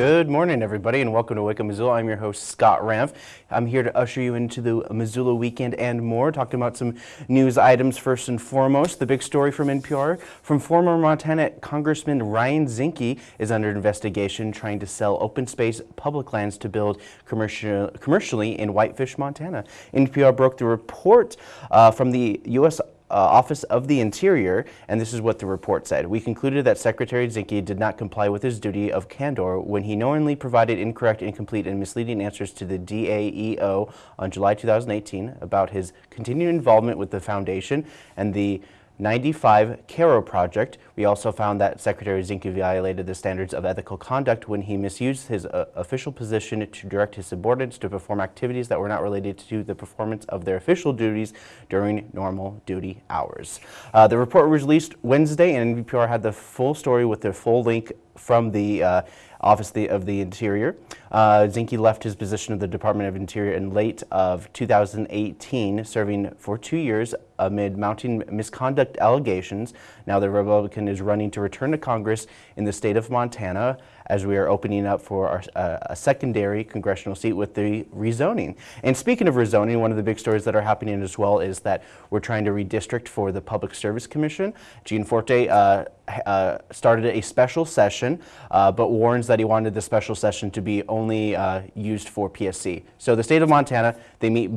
Good morning, everybody, and welcome to Wake Up Missoula. I'm your host, Scott Ramf. I'm here to usher you into the Missoula weekend and more, talking about some news items first and foremost. The big story from NPR from former Montana Congressman Ryan Zinke is under investigation trying to sell open space public lands to build commercial, commercially in Whitefish, Montana. NPR broke the report uh, from the U.S. Uh, Office of the Interior, and this is what the report said. We concluded that Secretary Zinke did not comply with his duty of candor when he knowingly provided incorrect, incomplete, and misleading answers to the DAEO on July 2018 about his continued involvement with the foundation and the 95 Karrow project. We also found that Secretary Zinke violated the standards of ethical conduct when he misused his uh, official position to direct his subordinates to perform activities that were not related to the performance of their official duties during normal duty hours. Uh, the report was released Wednesday and NPR had the full story with the full link from the uh, Office of the Interior. Uh, Zinke left his position of the Department of Interior in late of 2018, serving for two years amid mounting misconduct allegations. Now the Republican is running to return to Congress in the state of Montana as we are opening up for our, uh, a secondary congressional seat with the rezoning. And speaking of rezoning, one of the big stories that are happening as well is that we're trying to redistrict for the Public Service Commission. Gianforte uh, uh, started a special session, uh, but warns that he wanted the special session to be only uh, used for PSC. So the state of Montana, they meet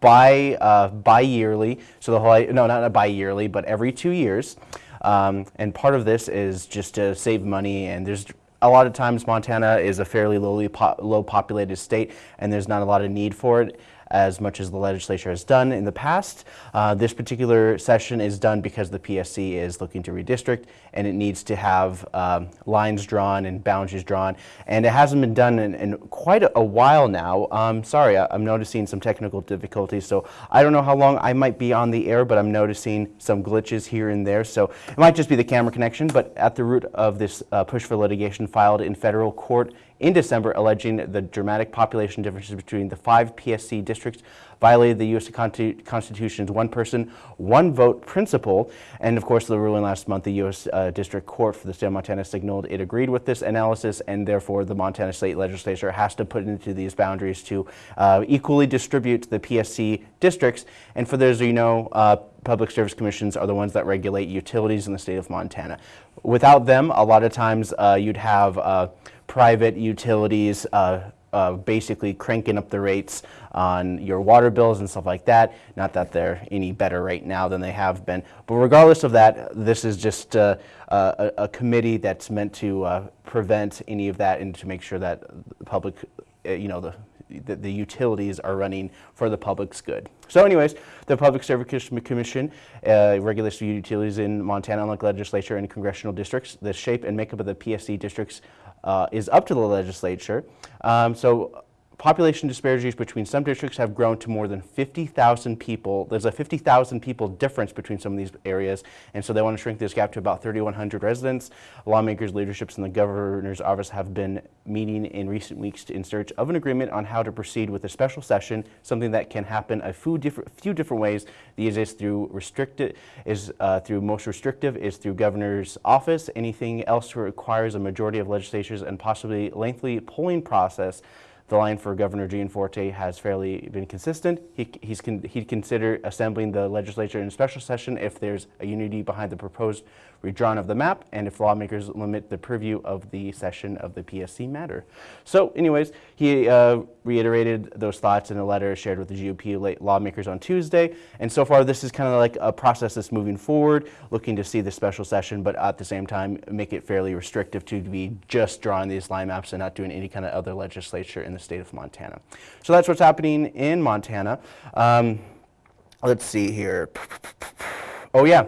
bi, uh, bi-yearly, so the whole, no, not bi-yearly, but every two years. Um, and part of this is just to save money and there's a lot of times Montana is a fairly lowly po low populated state and there's not a lot of need for it as much as the legislature has done in the past. Uh, this particular session is done because the PSC is looking to redistrict and it needs to have um, lines drawn and boundaries drawn. And it hasn't been done in, in quite a, while now. Um, sorry, I, am noticing some technical difficulties. So I don't know how long I might be on the air, but I'm noticing some glitches here and there. So it might just be the camera connection, but at the root of this uh, push for litigation filed in federal court in December alleging the dramatic population differences between the five PSC districts violated the U.S. Constitution's one person, one vote principle. And of course, the ruling last month, the U.S. Uh, District Court for the state of Montana signaled it agreed with this analysis and therefore the Montana state legislature has to put into these boundaries to uh, equally distribute the PSC districts. And for those of you know, uh, public service commissions are the ones that regulate utilities in the state of Montana. Without them, a lot of times uh, you'd have uh, private utilities uh, uh, basically cranking up the rates on your water bills and stuff like that. Not that they're any better right now than they have been. But regardless of that, this is just uh, a, a, committee that's meant to uh, prevent any of that and to make sure that the public, uh, you know, the, the, the, utilities are running for the public's good. So anyways, the Public Service Commission uh, regulates utilities in Montana, unlike legislature and congressional districts. The shape and makeup of the PSC districts is up to the legislature. Um, so population disparities between some districts have grown to more than 50,000 people. There's a 50,000 people difference between some of these areas, and so they want to shrink this gap to about 3,100 residents. Lawmakers, leaderships, and the governor's office have been meeting in recent weeks in search of an agreement on how to proceed with a special session, something that can happen a few different, few different ways. The easiest through restricted is uh, through most restrictive is through governor's office. Anything else requires a majority of legislatures and possibly lengthy polling process the line for Governor Gianforte has fairly been consistent. He, he's con he'd consider assembling the legislature in a special session if there's a unity behind the proposed redrawn of the map and if lawmakers limit the purview of the session of the PSC matter. So anyways, he uh, reiterated those thoughts in a letter shared with the GOP lawmakers on Tuesday. And so far, this is kind of like a process that's moving forward, looking to see the special session, but at the same time, make it fairly restrictive to be just drawing these line maps and not doing any kind of other legislature in the state of Montana. So that's what's happening in Montana. Um, let's see here. Oh yeah,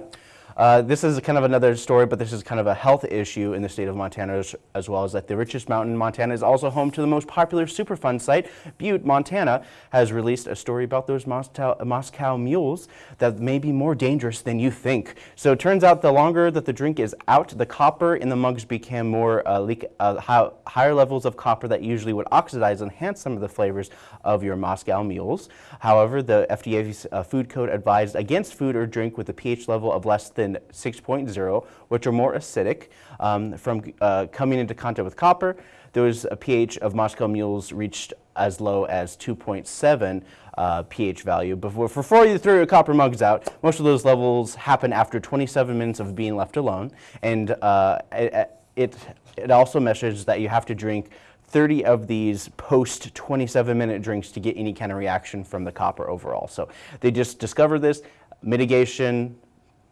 uh, this is kind of another story, but this is kind of a health issue in the state of Montana as, as, well as that the richest mountain in Montana is also home to the most popular Superfund site. Butte, Montana has released a story about those Moscow, Moscow mules that may be more dangerous than you think. So it turns out the longer that the drink is out, the copper in the mugs became more uh, leak, uh, high, higher levels of copper that usually would oxidize and enhance some of the flavors of your Moscow mules. However, the FDA's uh, food code advised against food or drink with a pH level of less than than 6.0, which are more acidic. Um, from uh, coming into contact with copper, there was a pH of Moscow mules reached as low as 2.7 uh, pH value. Before, before you throw your copper mugs out, most of those levels happen after 27 minutes of being left alone. And uh, it, it, it also measures that you have to drink 30 of these post 27 minute drinks to get any kind of reaction from the copper overall. So they just discovered this, mitigation,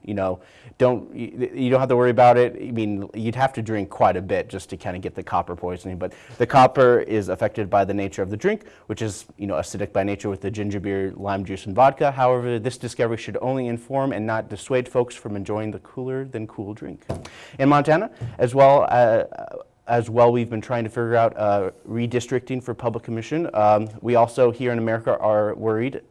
you know, don't you don't have to worry about it. I mean, you'd have to drink quite a bit just to kind of get the copper poisoning. But the copper is affected by the nature of the drink, which is you know acidic by nature with the ginger beer, lime juice, and vodka. However, this discovery should only inform and not dissuade folks from enjoying the cooler than cool drink. In Montana, as well. Uh, as well, we've been trying to figure out uh, redistricting for public commission. Um, we also here in America are worried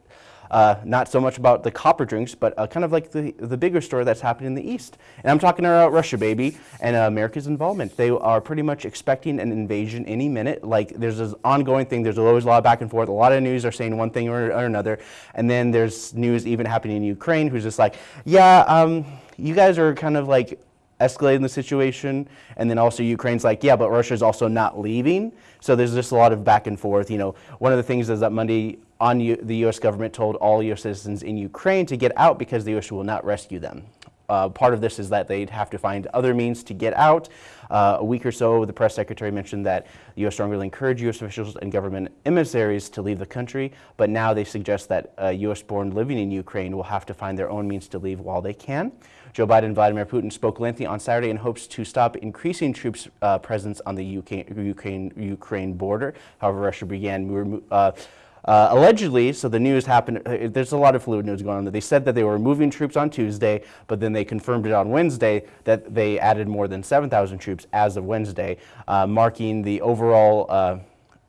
uh, not so much about the copper drinks, but uh, kind of like the, the bigger story that's happening in the East. And I'm talking about Russia, baby, and uh, America's involvement. They are pretty much expecting an invasion any minute. Like, there's this ongoing thing. There's always a lot of back and forth. A lot of news are saying one thing or, or another. And then there's news even happening in Ukraine who's just like, yeah, um, you guys are kind of like escalating the situation. And then also Ukraine's like, yeah, but Russia's also not leaving. So there's just a lot of back and forth. You know, one of the things is that Monday on U the U.S. government told all U.S. citizens in Ukraine to get out because the U.S. will not rescue them. Uh, part of this is that they'd have to find other means to get out. Uh, a week or so, the press secretary mentioned that the U.S. strongly encouraged U.S. officials and government emissaries to leave the country, but now they suggest that uh, U.S.-born living in Ukraine will have to find their own means to leave while they can. Joe Biden and Vladimir Putin spoke lengthy on Saturday in hopes to stop increasing troops' uh, presence on the Ukraine, Ukraine, border. However, Russia began uh, allegedly, so the news happened, uh, there's a lot of fluid news going on. They said that they were moving troops on Tuesday, but then they confirmed it on Wednesday that they added more than 7,000 troops as of Wednesday, uh, marking the overall uh,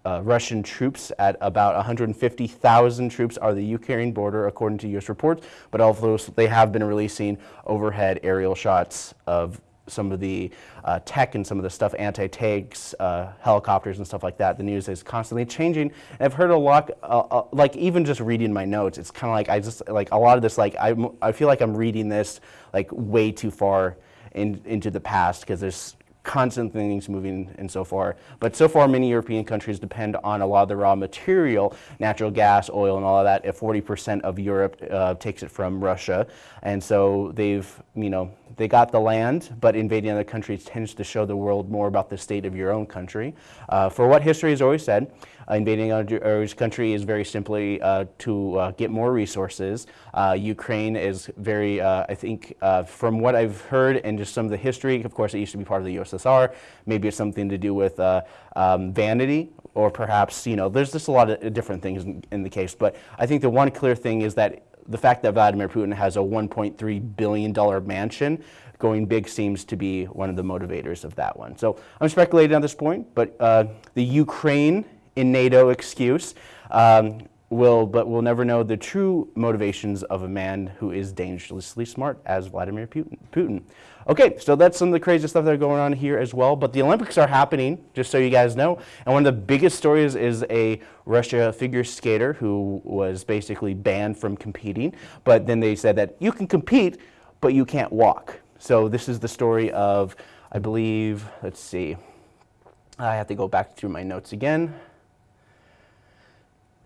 uh, Russian troops at about 150,000 troops are the Ukraine border, according to U.S. reports, but although they have been releasing overhead aerial shots of some of the uh, tech and some of the stuff, anti-tanks, uh, helicopters and stuff like that. The news is constantly changing. And I've heard a lot, uh, uh like even just reading my notes, it's kind of like I just, like a lot of this, like I, I feel like I'm reading this like way too far in, into the past because there's constant things moving and so far. But so far, many European countries depend on a lot of the raw material, natural gas, oil, and all of that. If 40% of Europe uh, takes it from Russia. And so they've, you know, they got the land, but invading other countries tends to show the world more about the state of your own country. Uh, for what history has always said, invading a country is very simply uh, to uh, get more resources. Uh, Ukraine is very, uh, I think, from what I've heard and just some of the history, of course it used to be part of the USSR, maybe it's something to do with um, vanity or perhaps, you know, there's just a lot of different things in, in the case. But I think the one clear thing is that the fact that Vladimir Putin has a $1.3 billion mansion going big seems to be one of the motivators of that one. So I'm speculating at this point, but uh, the Ukraine in NATO excuse um, will, but we'll never know the true motivations of a man who is dangerously smart as Vladimir Putin. Okay, so that's some of the crazy stuff that are going on here as well, but the Olympics are happening, just so you guys know, and one of the biggest stories is a Russia figure skater who was basically banned from competing, but then they said that you can compete, but you can't walk. So this is the story of, I believe, let's see, I have to go back through my notes again.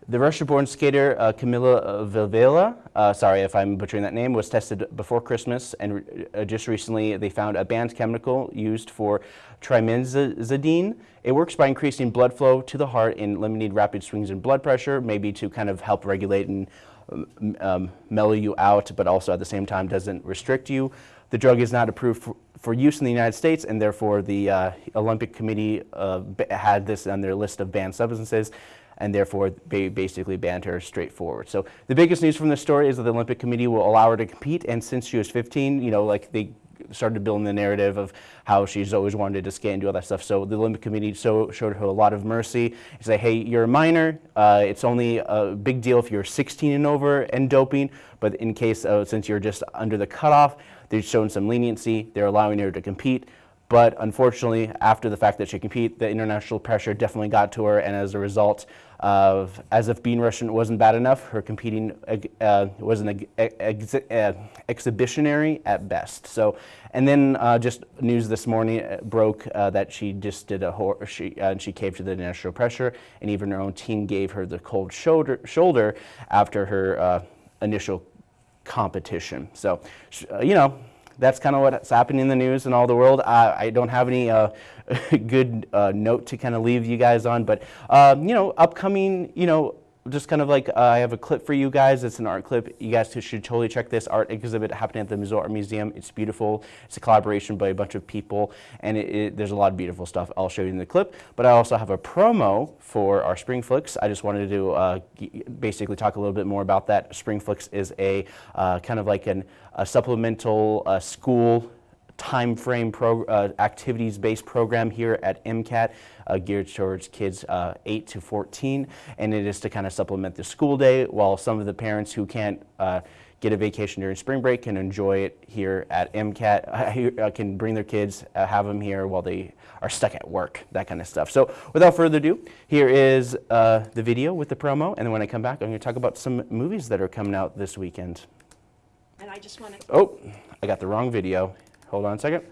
The Russia-born skater uh, Kamila Valieva, uh, sorry if I'm butchering that name, was tested before Christmas, and uh, just recently they found a banned chemical used for trimetazidine. It works by increasing blood flow to the heart and limiting rapid swings in blood pressure, maybe to kind of help regulate and um, um, mellow you out, but also at the same time doesn't restrict you. The drug is not approved for, for use in the United States, and therefore the uh, Olympic Committee uh, had this on their list of banned substances and therefore they basically banned her straightforward. So the biggest news from this story is that the Olympic Committee will allow her to compete, and since she was 15, you know, like they started building the narrative of how she's always wanted to skate and do all that stuff. So the Olympic Committee so, showed her a lot of mercy. Say, hey, you're a minor. Uh, it's only a big deal if you're 16 and over and doping. But in case, uh, since you're just under the cutoff, they've shown some leniency. They're allowing her to compete. But unfortunately, after the fact that she competed, the international pressure definitely got to her, and as a result, of as if being Russian wasn't bad enough, her competing uh, was an ex ex uh, exhibitionary at best. So, and then uh, just news this morning uh, broke uh, that she just did a she uh, she caved to the national pressure, and even her own team gave her the cold shoulder shoulder after her initial competition. So, you know, that's kind of what's happening in the news and all the world. I, I don't have any uh, good uh, note to kind of leave you guys on, but um, you know, upcoming, you know, just kind of like uh, I have a clip for you guys. It's an art clip. You guys should totally check this art exhibit happening at the Missoula Art Museum. It's beautiful. It's a collaboration by a bunch of people, and it, it, there's a lot of beautiful stuff. I'll show you in the clip. But I also have a promo for our Spring Flicks. I just wanted to uh, basically talk a little bit more about that. Spring Flicks is a uh, kind of like an, a supplemental uh, school time frame pro, uh, activities-based program here at MCAT uh, geared towards kids uh, 8 to 14 and it is to kind of supplement the school day while some of the parents who can't uh, get a vacation during spring break can enjoy it here at MCAT, uh, can bring their kids, uh, have them here while they are stuck at work, that kind of stuff. So without further ado, here is the video with the promo and then when I come back I'm going to talk about some movies that are coming out this weekend. And I just want to... Oh, I got the wrong video. Hold on a second.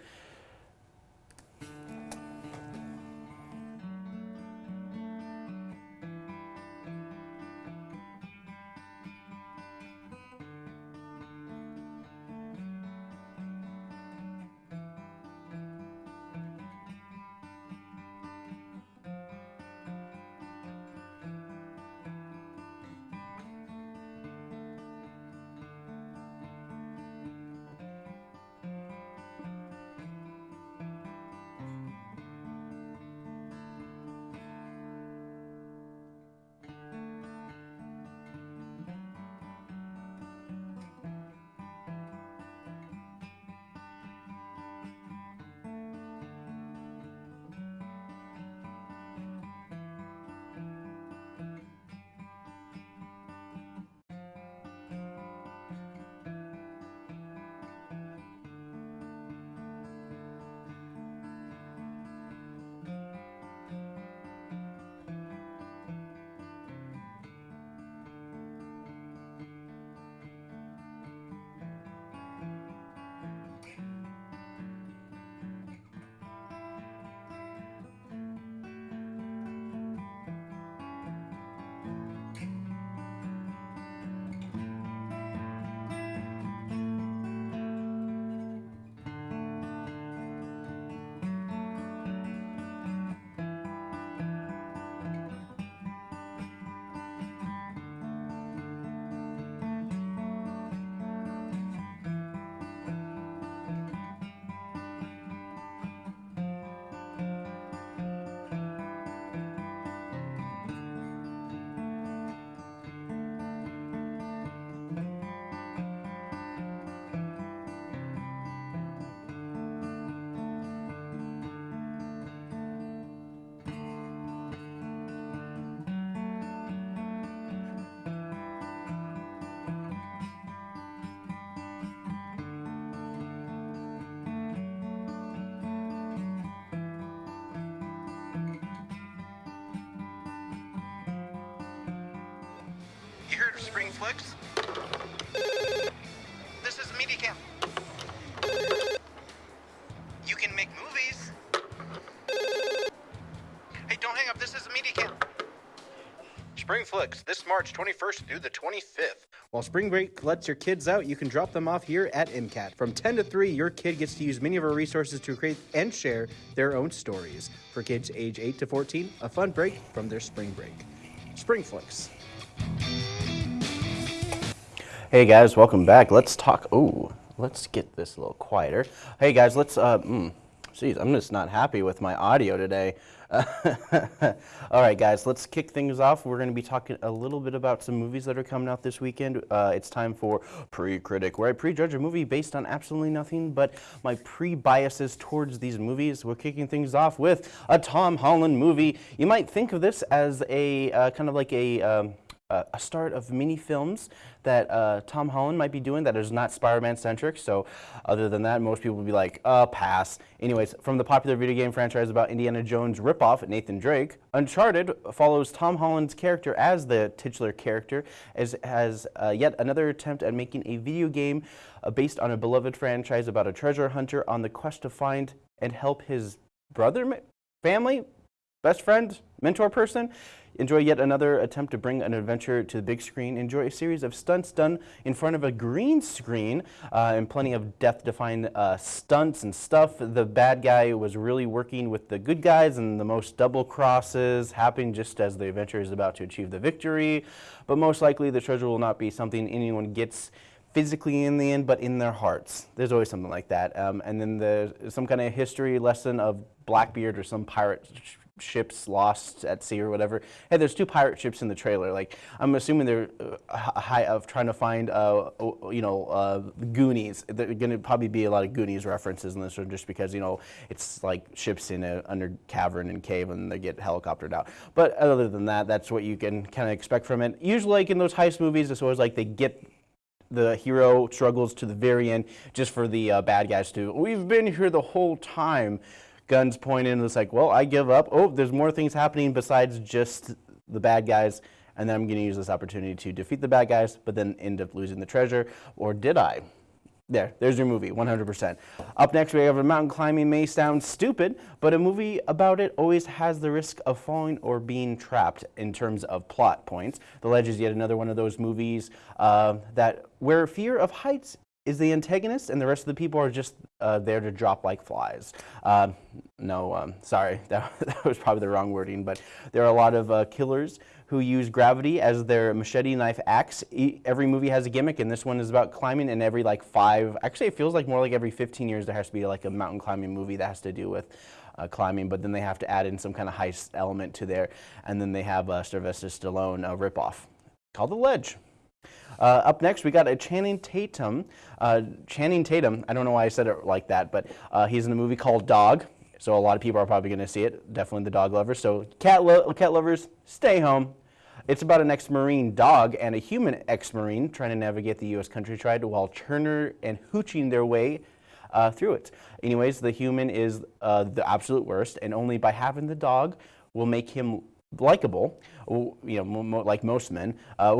You heard of Spring Flicks? This is MediaCam. You can make movies. Hey, don't hang up. This is MediaCam. Spring Flicks, this March 21st through the 25th. While spring break lets your kids out, you can drop them off here at MCAT. From 10 to 3, your kid gets to use many of our resources to create and share their own stories. For kids age 8 to 14, a fun break from their spring break. Spring Flicks. Hey guys, welcome back. Let's talk. Oh, let's get this a little quieter. Hey guys, let's. Uh, mm, geez, I'm just not happy with my audio today. All right, guys, let's kick things off. We're going to be talking a little bit about some movies that are coming out this weekend. Uh, it's time for Pre-Critic, where I prejudge a movie based on absolutely nothing but my pre-biases towards these movies. We're kicking things off with a Tom Holland movie. You might think of this as a uh, kind of like a um, uh, a start of mini films that uh, Tom Holland might be doing that is not Spider-Man centric. So, other than that, most people would be like, uh, pass. Anyways, from the popular video game franchise about Indiana Jones ripoff, Nathan Drake, Uncharted follows Tom Holland's character as the titular character, as has uh, yet another attempt at making a video game uh, based on a beloved franchise about a treasure hunter on the quest to find and help his brother, family, best friend, mentor person. Enjoy yet another attempt to bring an adventure to the big screen. Enjoy a series of stunts done in front of a green screen uh, and plenty of death-defying uh, stunts and stuff. The bad guy was really working with the good guys and the most double crosses happening just as the adventure is about to achieve the victory. But most likely the treasure will not be something anyone gets physically in the end, but in their hearts. There's always something like that. Um, and then the some kind of history lesson of Blackbeard or some pirate ships lost at sea or whatever. Hey, there's two pirate ships in the trailer. Like I'm assuming they're uh, high of trying to find, uh, you know, uh, Goonies. There're going to probably be a lot of Goonies references in this one, just because you know it's like ships in a under cavern and cave and they get helicoptered out. But other than that, that's what you can kind of expect from it. Usually, like in those heist movies, it's always like they get the hero struggles to the very end just for the uh, bad guys to we've been here the whole time guns pointed and it's like well i give up oh there's more things happening besides just the bad guys and then i'm going to use this opportunity to defeat the bad guys but then end up losing the treasure or did i there, there's your movie, 100%. Up next, we have a mountain climbing may sound stupid, but a movie about it always has the risk of falling or being trapped in terms of plot points. The Ledge is yet another one of those movies uh, that where fear of heights is the antagonist and the rest of the people are just uh, there to drop like flies. Um, no, um, sorry, that, that was probably the wrong wording, but there are a lot of uh, killers who use gravity as their machete knife axe. Every movie has a gimmick, and this one is about climbing. And every like five, actually, it feels like more like every 15 years there has to be like a mountain climbing movie that has to do with uh, climbing. But then they have to add in some kind of heist element to there, and then they have uh, Sylvester Stallone uh, ripoff called The Ledge. Uh, up next, we got a Channing Tatum. Uh, Channing Tatum, I don't know why I said it like that, but uh, he's in a movie called Dog. So a lot of people are probably going to see it. Definitely the dog lovers. So cat, lo- cat lovers, stay home. It's about an ex-Marine dog and a human ex-Marine trying to navigate the U.S. countryside while Turner and hooching their way uh, through it. Anyways, the human is uh, the absolute worst, and only by having the dog will make him likable, you know, mo- like most men, uh,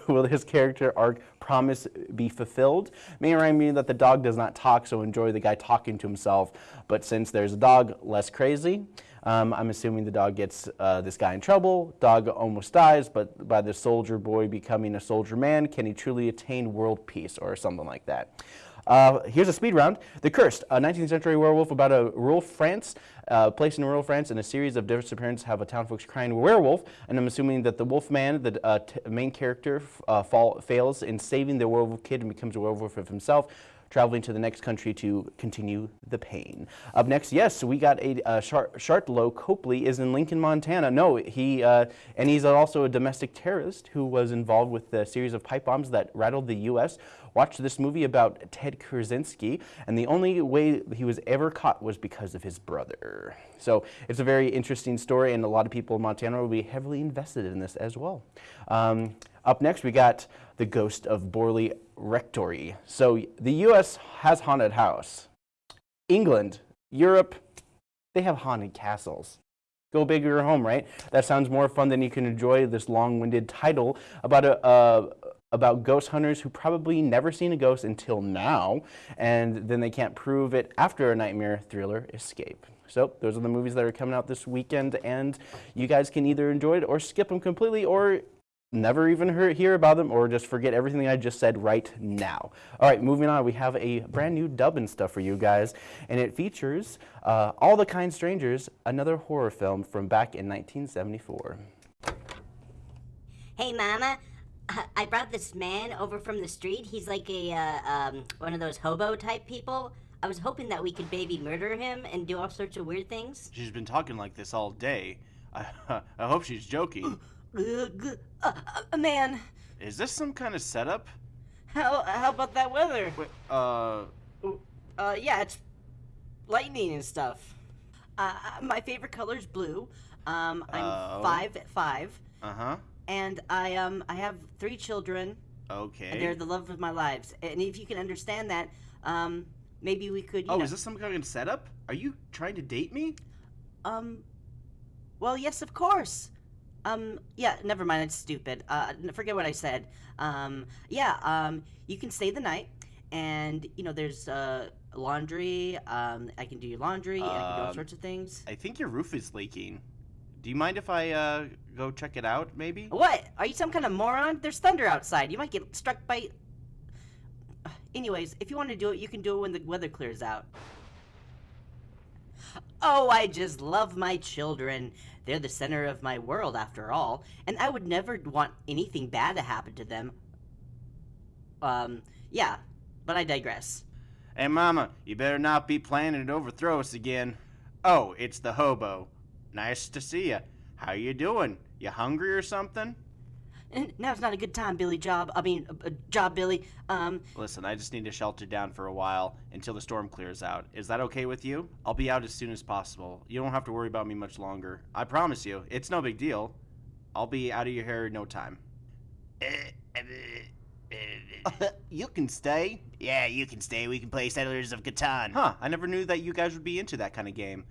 will his character arc promise be fulfilled? May remind me that the dog does not talk, so enjoy the guy talking to himself. But since there's a dog, less crazy. Um, I'm assuming the dog gets uh, this guy in trouble. Dog almost dies, but by the soldier boy becoming a soldier man, can he truly attain world peace or something like that? Uh, here's a speed round. The Cursed, a 19th century werewolf about a rural France, uh, in rural France, and a series of disappearances have a town folks crying werewolf. And I'm assuming that the wolf man, the uh, main character, uh, fall, fails in saving the werewolf kid and becomes a werewolf of himself. Traveling to the next country to continue the pain. Up next, yes, we got a uh, Char- Copley is in Lincoln, Montana. No, he uh, and he's also a domestic terrorist who was involved with the series of pipe bombs that rattled the U.S watched this movie about Ted Kaczynski, and the only way he was ever caught was because of his brother. So it's a very interesting story, and a lot of people in Montana will be heavily invested in this as well. Um, up next, we got the ghost of Borley Rectory. So the U.S. has haunted house. England, Europe, they have haunted castles. Go big or home, right? That sounds more fun than you can enjoy this long-winded title about a, uh, about ghost hunters who probably never seen a ghost until now, and then they can't prove it after a nightmare thriller escape. So those are the movies that are coming out this weekend, and you guys can either enjoy it or skip them completely, or never even hear, hear about them, or just forget everything I just said right now. All right, moving on, we have a brand new dub and stuff for you guys, and it features uh, All the Kind Strangers, another horror film from back in 1974. Hey, Mama. I brought this man over from the street. He's like a uh, um, one of those hobo type people. I was hoping that we could baby murder him and do all sorts of weird things. She's been talking like this all day. I, I hope she's joking. Uh, uh, man, Is this some kind of setup? how how about that weather? Wait, uh, Uh, yeah, it's lightning and stuff. Uh, my favorite color is blue. Um, I'm Oh. five five. uh huh. And I um I have three children, Okay. and they're the love of my lives. And if you can understand that, um, maybe we could. You oh, know, is this some kind of setup? Are you trying to date me? Um, well, yes, of course. Um, yeah, never mind. It's stupid. Uh, forget what I said. Um, yeah. Um, you can stay the night, and you know, there's uh laundry. Um, I can do your laundry. and I can do all Um, sorts of things. I think your roof is leaking. Do you mind if I uh, go check it out, maybe? What? Are you some kind of moron? There's thunder outside. You might get struck by. Anyways, if you want to do it, you can do it when the weather clears out. Oh, I just love my children. They're the center of my world, after all, and I would never want anything bad to happen to them. Um, yeah, but I digress. Hey, Mama, you better not be planning to overthrow us again. Oh, it's the hobo. Nice to see you. How you doing? You hungry or something? And now's not a good time, Billy Job. I mean, uh, Job Billy. Um, Listen, I just need to shelter down for a while until the storm clears out. Is that okay with you? I'll be out as soon as possible. You don't have to worry about me much longer. I promise you, it's no big deal. I'll be out of your hair in no time. you can stay. Yeah, you can stay. We can play Settlers of Catan. Huh, I never knew that you guys would be into that kind of game.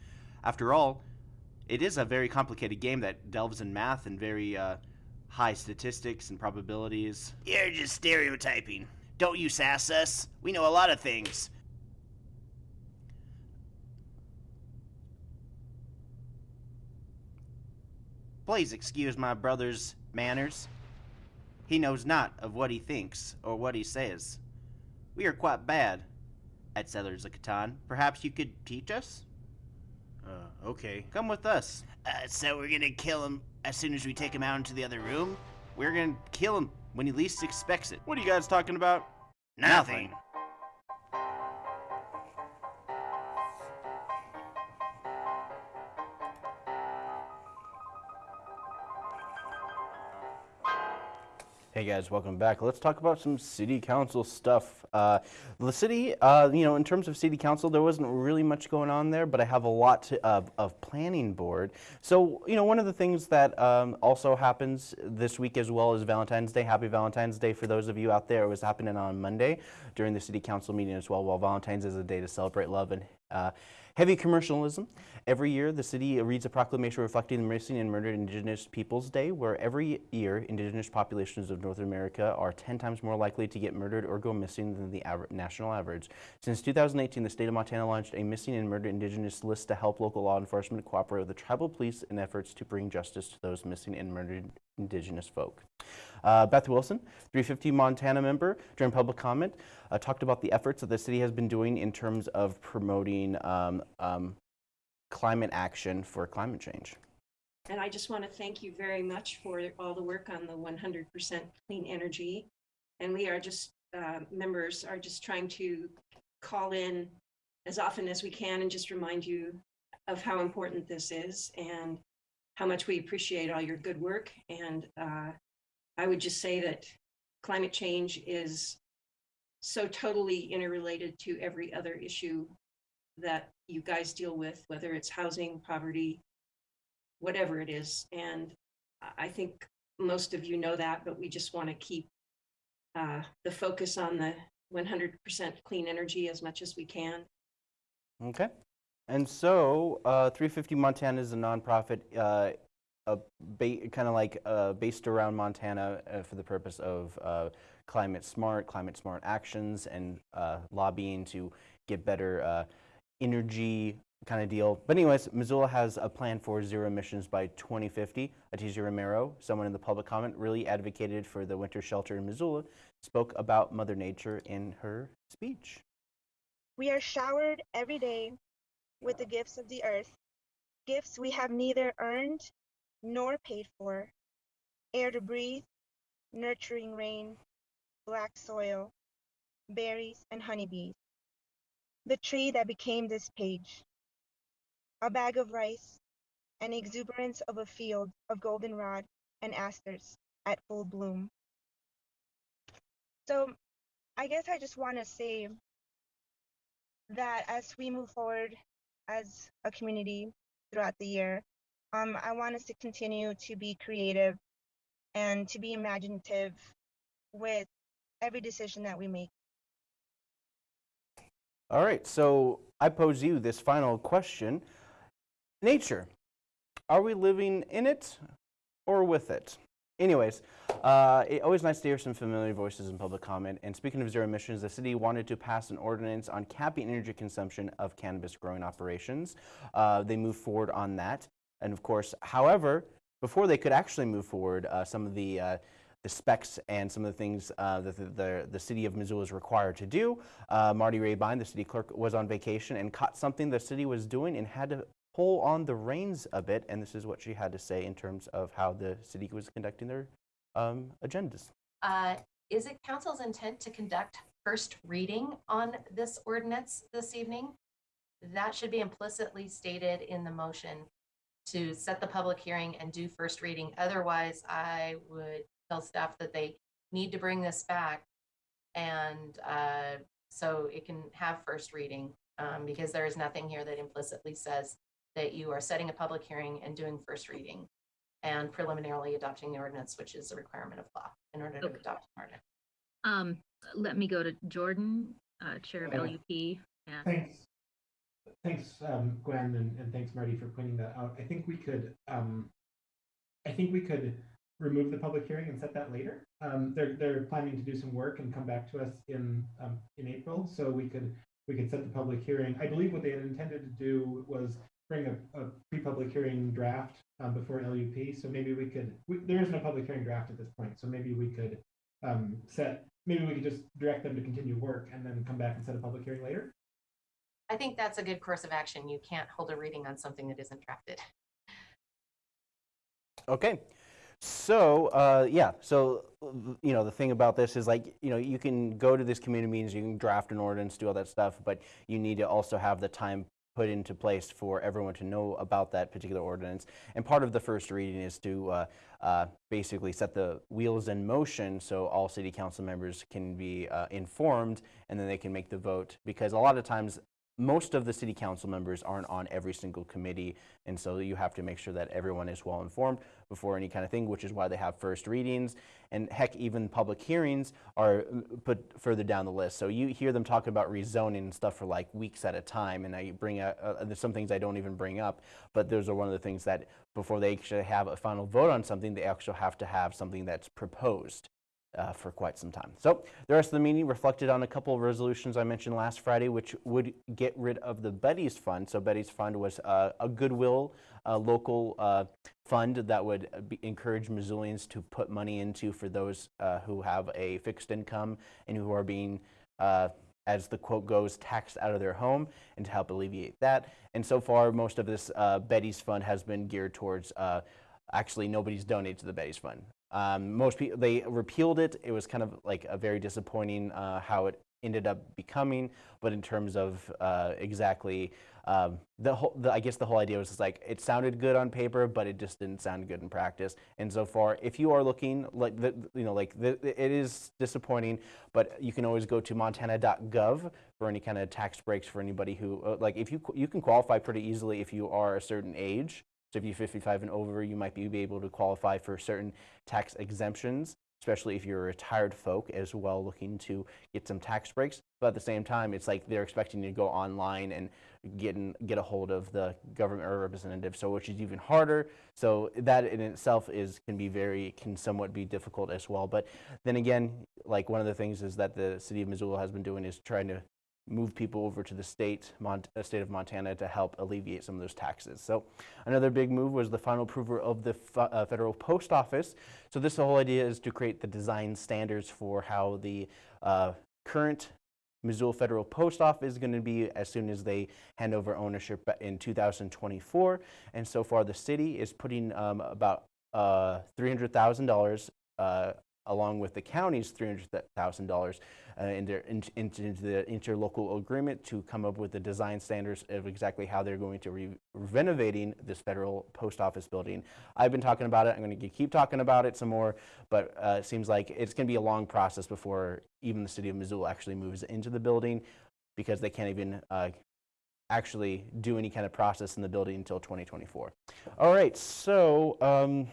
After all, it is a very complicated game that delves in math and very uh, high statistics and probabilities. You're just stereotyping. Don't you sass us. We know a lot of things. Please excuse my brother's manners. He knows not of what he thinks or what he says. We are quite bad at Settlers of Catan. Perhaps you could teach us? Uh, okay. Come with us. Uh, so we're gonna kill him as soon as we take him out into the other room? We're gonna kill him when he least expects it. What are you guys talking about? Nothing. Hey guys, welcome back. Let's talk about some city council stuff. Uh, the city, uh, you know, in terms of city council, there wasn't really much going on there, but I have a lot to, of, of planning board. So, you know, one of the things that um, also happens this week as well is Valentine's Day. Happy Valentine's Day for those of you out there. It was happening on Monday during the city council meeting as well. While Valentine's is a day to celebrate love and uh, heavy commercialism. Every year, the city reads a proclamation reflecting the Missing and Murdered Indigenous Peoples Day, where every year, indigenous populations of North America are 10 times more likely to get murdered or go missing than the aver- national average. Since 2018, the state of Montana launched a Missing and Murdered Indigenous list to help local law enforcement cooperate with the tribal police in efforts to bring justice to those missing and murdered indigenous folk. Uh, Beth Wilson, 350 Montana member, during public comment, uh, talked about the efforts that the city has been doing in terms of promoting um, um, climate action for climate change. And I just want to thank you very much for all the work on the 100% clean energy. And we are just, uh, members are just trying to call in as often as we can and just remind you of how important this is and how much we appreciate all your good work. And uh, I would just say that climate change is so totally interrelated to every other issue that you guys deal with, whether it's housing, poverty, whatever it is. And I- think most of you know that, but we just want to keep uh, the focus on the 100% clean energy as much as we can. Okay. And so, uh, 350 Montana is a nonprofit, uh, kind of like uh, based around Montana uh, for the purpose of uh, climate smart, climate smart actions, and lobbying to get better energy kind of deal. But anyways, Missoula has a plan for zero emissions by 2050. Atizia Romero, someone in the public comment, really advocated for the winter shelter in Missoula, spoke about Mother Nature in her speech. We are showered every day with the gifts of the earth, gifts we have neither earned nor paid for air to breathe, nurturing rain, black soil, berries, and honeybees. The tree that became this page, a bag of rice, an exuberance of a field of goldenrod and asters at full bloom. So, I guess I just want to say that as we move forward as a community throughout the year, um, I want us to continue to be creative and to be imaginative with every decision that we make. All right, so I pose you this final question. Nature, are we living in it or with it? Anyways, uh, it, always nice to hear some familiar voices in public comment. And speaking of zero emissions, the city wanted to pass an ordinance on capping energy consumption of cannabis growing operations. Uh, they moved forward on that. And of course, however, before they could actually move forward, uh, some of the uh, the specs and some of the things uh, that the, the, the city of Missoula is required to do. Uh, Marty Rehbein, the city clerk, was on vacation and caught something the city was doing and had to pull on the reins a bit. And this is what she had to say in terms of how the city was conducting their um, agendas. Uh, Is it council's intent to conduct first reading on this ordinance this evening? That should be implicitly stated in the motion to set the public hearing and do first reading. Otherwise, I would tell staff that they need to bring this back. And uh, so it can have first reading, um, because there is nothing here that implicitly says that you are setting a public hearing and doing first reading and preliminarily adopting the ordinance, which is a requirement of law in order to adopt an ordinance. Um, let me go to Jordan, uh, Chair of Uh, LUP. And Thanks. Thanks, um, Gwen, and, and thanks, Marty, for pointing that out. I think we could, um, I think we could remove the public hearing and set that later. Um, they're, they're planning to do some work and come back to us in, um, in April, so we could, we could set the public hearing. I believe what they had intended to do was bring a, a pre-public hearing draft, um, before LUP, so maybe we could, we, there is no public hearing draft at this point, so maybe we could, um, set, maybe we could just direct them to continue work and then come back and set a public hearing later. I think that's a good course of action. You can't hold a reading on something that isn't drafted. Okay. So, uh, yeah, so, you know, the thing about this is like, you know, you can go to these community meetings, you can draft an ordinance, do all that stuff, but you need to also have the time put into place for everyone to know about that particular ordinance. And part of the first reading is to uh, uh, basically set the wheels in motion so all city council members can be uh, informed and then they can make the vote. Because a lot of times, most of the city council members aren't on every single committee, and so you have to make sure that everyone is well informed before any kind of thing, which is why they have first readings. And heck, even public hearings are put further down the list. So you hear them talk about rezoning and stuff for like weeks at a time, and I bring out, uh, there's some things I don't even bring up, but those are one of the things that before they actually have a final vote on something, they actually have to have something that's proposed uh, for quite some time. So the rest of the meeting reflected on a couple of resolutions I mentioned last Friday, which would get rid of the Betty's Fund. So Betty's Fund was uh, a goodwill uh, local uh, fund that would uh, encourage Missoulians to put money into for those uh, who have a fixed income and who are being as the quote goes, taxed out of their home and to help alleviate that. And so far, most of this Betty's Fund has been geared towards actually nobody's donated to the Betty's Fund. Um, most people, they repealed it. It was kind of like a very disappointing uh, how it ended up becoming, but in terms of uh, exactly um, the whole, the, I guess the whole idea was just like it sounded good on paper, but it just didn't sound good in practice. And so far, if you are looking like the, you know, like the, it is disappointing, but you can always go to montana.gov for any kind of tax breaks for anybody who, uh, like, if you you can qualify pretty easily if you are a certain age. So if you're 55 and over, you might be, able to qualify for certain tax exemptions, especially if you're a retired folk as well looking to get some tax breaks. But at the same time, it's like they're expecting you to go online and get, in, get a hold of the government representative, so which is even harder. So that in itself is can be very, can somewhat be difficult as well. But then again, like one of the things is that the city of Missoula has been doing is trying to move people over to the state, Mont- uh, state of Montana to help alleviate some of those taxes. So another big move was the final approval of the uh, federal post office. So this whole idea is to create the design standards for how the uh, current Missoula Federal Post Office is going to be as soon as they hand over ownership in 2024. And so far, the city is putting um, about uh, $300,000 uh, along with the county's $300,000 uh, into the interlocal agreement to come up with the design standards of exactly how they're going to be renovating this federal post office building. I've been talking about it. I'm going to keep talking about it some more, but uh, it seems like it's going to be a long process before even the city of Missoula actually moves into the building because they can't even uh, actually do any kind of process in the building until 2024. All right, so um,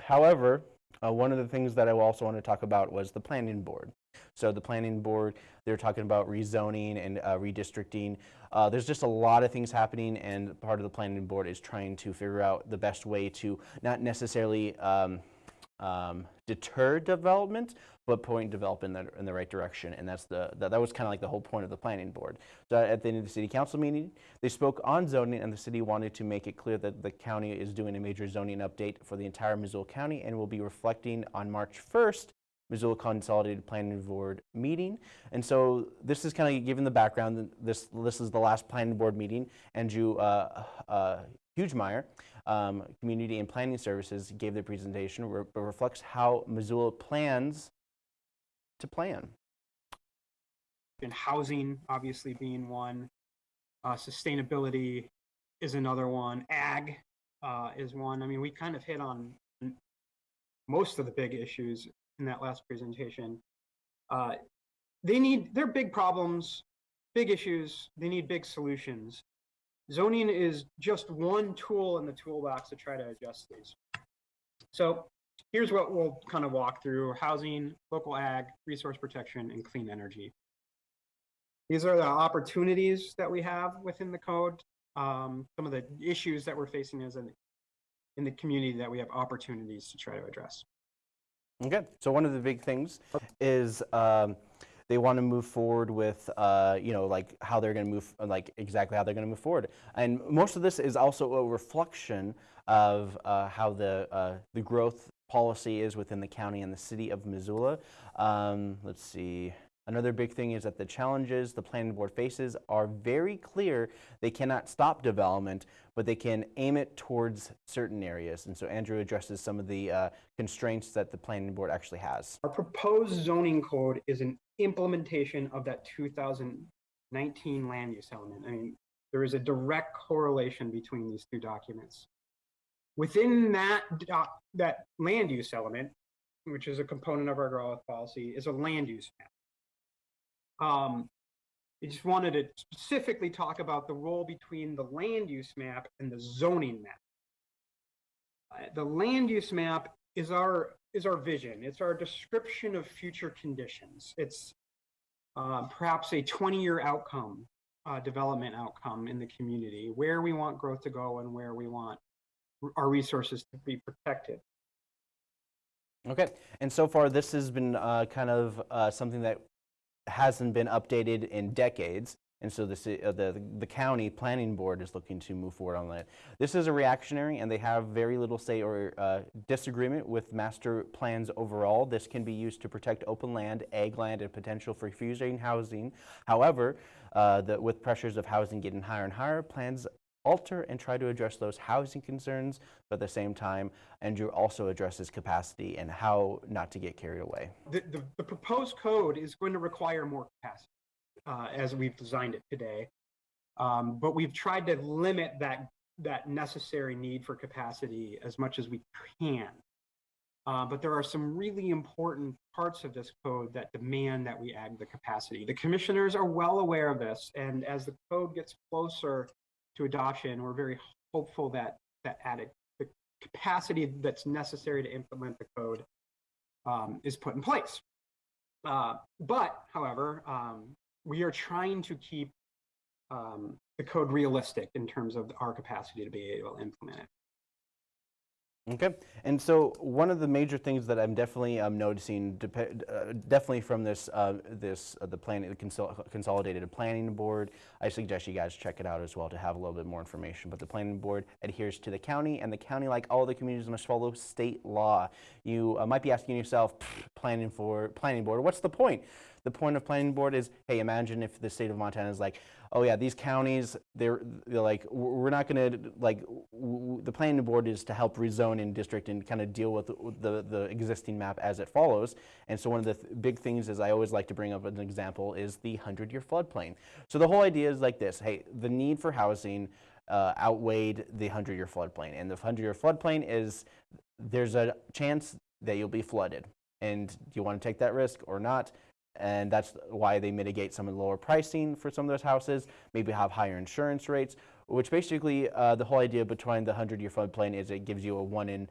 however, Uh, one of the things that I also want to talk about was the planning board. So the planning board, they're talking about rezoning and uh, redistricting. Uh, there's just a lot of things happening, and part of the planning board is trying to figure out the best way to not necessarily um, um, deter development, but point development in the, in the right direction. And that's the, that, that was kind of like the whole point of the planning board. So at the end of the city council meeting, they spoke on zoning and the city wanted to make it clear that the county is doing a major zoning update for the entire Missoula County and will be reflecting on March 1st Missoula Consolidated Planning Board meeting. And so this is kind of given the background. This, this is the last planning board meeting. Andrew uh, uh, Hagemeier, um, Community and Planning Services, gave the presentation, re reflects how Missoula plans to plan. And housing, obviously being one. Uh, sustainability is another one. Ag uh, is one. I mean, we kind of hit on most of the big issues in that last presentation. Uh, they need, they're big problems, big issues. They need big solutions. Zoning is just one tool in the toolbox to try to adjust these. So here's what we'll kind of walk through housing, local ag, resource protection, and clean energy. These are the opportunities that we have within the code, um, some of the issues that we're facing as an, in the community that we have opportunities to try to address. Okay, so one of the big things is um, they want to move forward with, uh, you know, like how they're going to move, like exactly how they're going to move forward. And most of this is also a reflection of uh, how the uh, the growth policy is within the county and the city of Missoula. Um, let's see. Another big thing is that the challenges the planning board faces are very clear. They cannot stop development, but they can aim it towards certain areas. And so Andrew addresses some of the uh, constraints that the planning board actually has. Our proposed zoning code is an implementation of that 2019 land use element. I mean, there is a direct correlation between these two documents. Within that, that land use element, which is a component of our growth policy, is a land use map. Um, I just wanted to specifically talk about the role between the land use map and the zoning map. Uh, the land use map is our is our vision. It's our description of future conditions. It's uh, perhaps a 20-year outcome, uh, development outcome in the community, where we want growth to go and where we want our resources to be protected. Okay, and so far this has been uh, kind of uh, something that hasn't been updated in decades. And so the, uh, the, the county planning board is looking to move forward on that. This is a reactionary and they have very little say or uh, disagreement with master plans overall. This can be used to protect open land, ag land, and potential for fusing housing. However, uh, the, with pressures of housing getting higher and higher, plans alter and try to address those housing concerns, but at the same time, Andrew also addresses capacity and how not to get carried away. The, the, the proposed code is going to require more capacity uh, as we've designed it today. Um, but we've tried to limit that, that necessary need for capacity as much as we can. Uh, but there are some really important parts of this code that demand that we add the capacity. The commissioners are well aware of this, and as the code gets closer to adoption, we're very hopeful that that added the capacity that's necessary to implement the code um, is put in place. Uh, but, however, um, we are trying to keep um, the code realistic in terms of our capacity to be able to implement it. Okay, and so one of the major things that I'm definitely um, noticing, uh, definitely from this, uh, this uh, the planning, consol consolidated planning board, I suggest you guys check it out as well to have a little bit more information. But the planning board adheres to the county, and the county, like all the communities, must follow state law. You uh, might be asking yourself, planning for planning board, what's the point? The point of planning board is, hey, imagine if the state of Montana is like, oh yeah, these counties, they're, they're like, we're not to, like, the planning board is to help rezone in district and kind of deal with the, the, the, existing map as it follows. And so one of the th big things is I always like to bring up an example is the 100-year floodplain. So the whole idea is like this, hey, the need for housing uh, outweighed the 100-year floodplain. And the 100-year floodplain is, there's a chance that you'll be flooded. And do you want to take that risk or not? And that's why they mitigate some of the lower pricing for some of those houses, maybe have higher insurance rates, which basically uh, the whole idea behind the 100-year floodplain is it gives you a one in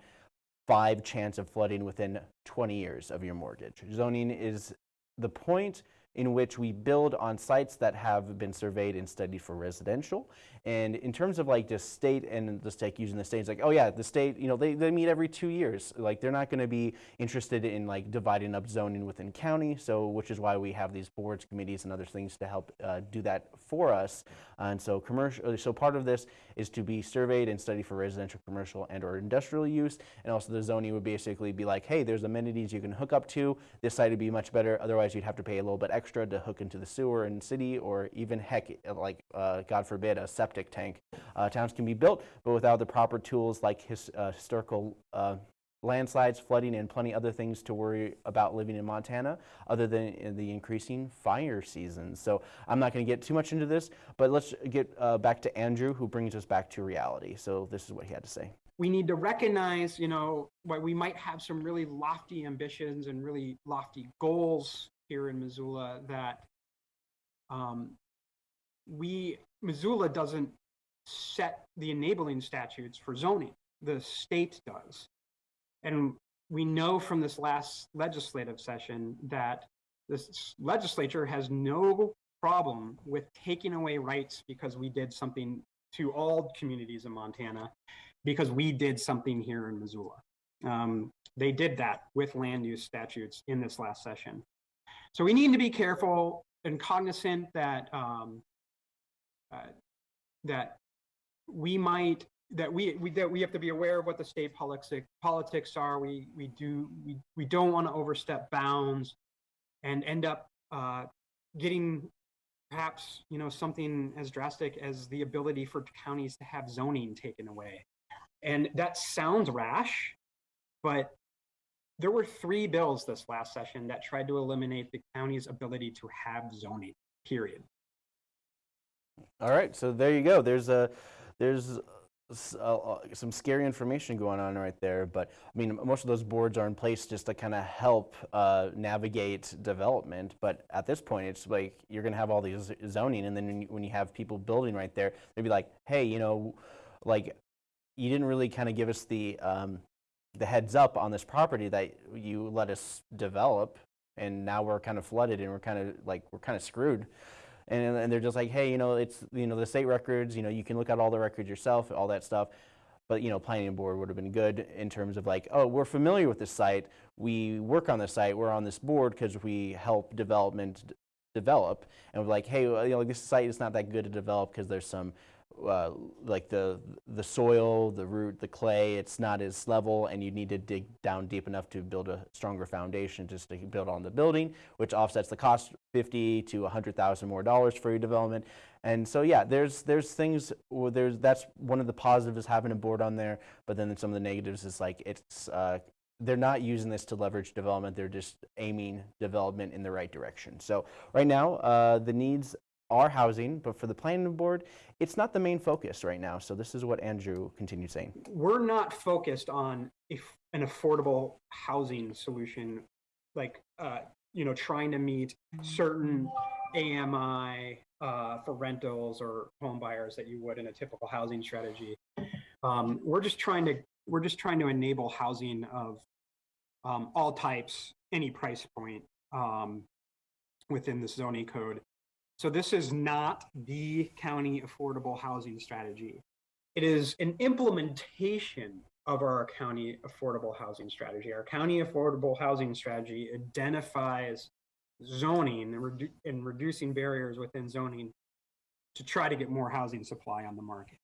five chance of flooding within 20 years of your mortgage. Zoning is the point in which we build on sites that have been surveyed and studied for residential. And in terms of like the state and the state using the state, it's like, oh yeah, the state, you know, they, they meet every two years. Like they're not gonna be interested in like dividing up zoning within county. So, which is why we have these boards, committees and other things to help uh, do that for us. And so commercial, so part of this is to be surveyed and studied for residential, commercial and or industrial use. And also the zoning would basically be like, hey, there's amenities you can hook up to. This site would be much better. Otherwise you'd have to pay a little bit extra to hook into the sewer in city or even heck, like uh, God forbid, a septic tank. Uh, towns can be built, but without the proper tools like his, uh, historical uh, landslides, flooding, and plenty other things to worry about living in Montana, other than in the increasing fire seasons. So I'm not going to get too much into this, but let's get uh, back to Andrew, who brings us back to reality. So this is what he had to say. we need to recognize, you know, why we might have some really lofty ambitions and really lofty goals here in Missoula that um, we, Missoula doesn't set the enabling statutes for zoning. The state does. And we know from this last legislative session that this legislature has no problem with taking away rights because we did something to all communities in Montana because we did something here in Missoula. Um, they did that with land use statutes in this last session. So we need to be careful and cognizant that um, uh, that we might that we, we that we have to be aware of what the state politics politics are. We we do we we don't want to overstep bounds and end up uh, getting perhaps you know something as drastic as the ability for counties to have zoning taken away. And that sounds rash, but there were three bills this last session that tried to eliminate the county's ability to have zoning. Period. All right, so there you go. There's a there's some scary information going on right there, but I mean, most of those boards are in place just to kind of help uh, navigate development. But at this point, it's like you're going to have all these zoning, and then when you, when you have people building right there, they'd be like, "Hey, you know, like you didn't really kind of give us the um, the heads up on this property that you let us develop, and now we're kind of flooded, and we're kind of like we're kind of screwed." and, and they're just like, hey, you know, it's you know the state records, you know, you can look at all the records yourself, all that stuff. But you know, planning board would have been good in terms of like, oh, we're familiar with this site, we work on the site, we're on this board because we help development develop, and we're like, hey, well, you know, this site is not that good to develop because there's some uh, like the the soil, the root, the clay, it's not as level, and you need to dig down deep enough to build a stronger foundation just to build on the building, which offsets the cost fifty to a hundred thousand more dollars for your development. And so yeah, there's there's things there's that's one of the positives is having a board on there, but then some of the negatives is like it's uh, they're not using this to leverage development. They're just aiming development in the right direction. So right now, uh, the needs are housing, but for the planning board, it's not the main focus right now. So this is what Andrew continued saying. We're not focused on an affordable housing solution, like uh, you know, trying to meet certain AMI uh, for rentals or home buyers that you would in a typical housing strategy. Um, we're just trying to we're just trying to enable housing of um, all types, any price point um, within the zoning code. So this is not the county affordable housing strategy. It is an implementation of our county affordable housing strategy. Our county affordable housing strategy identifies zoning and, redu- and reducing barriers within zoning to try to get more housing supply on the market.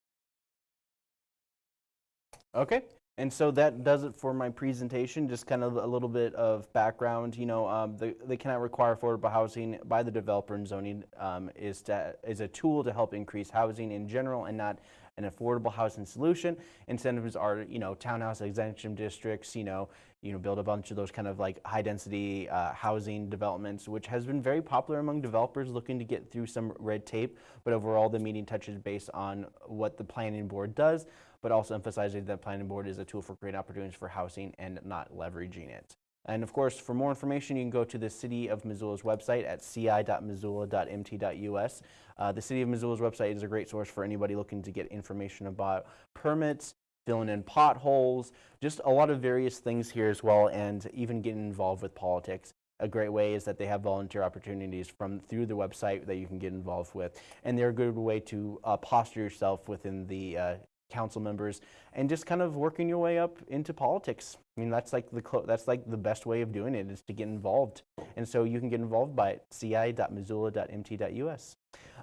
Okay. And so that does it for my presentation, just kind of a little bit of background. You know, um, the, they cannot require affordable housing by the developer and zoning um, is, to, is a tool to help increase housing in general and not an affordable housing solution. Incentives are, you know, townhouse exemption districts, you know, you know, build a bunch of those kind of like high density uh, housing developments, which has been very popular among developers looking to get through some red tape. But overall, the meeting touches based on what the planning board does, but also emphasizing that planning board is a tool for creating opportunities for housing and not leveraging it. And of course, for more information, you can go to the City of Missoula's website at ci.missoula.mt.us. Uh, the City of Missoula's website is a great source for anybody looking to get information about permits, filling in potholes, just a lot of various things here as well, and even getting involved with politics. A great way is that they have volunteer opportunities from through the website that you can get involved with, and they're a good way to uh, posture yourself within the uh, council members and just kind of working your way up into politics. I mean, that's like the that's like the best way of doing it is to get involved, and so you can get involved by ci.missoula.mt.us.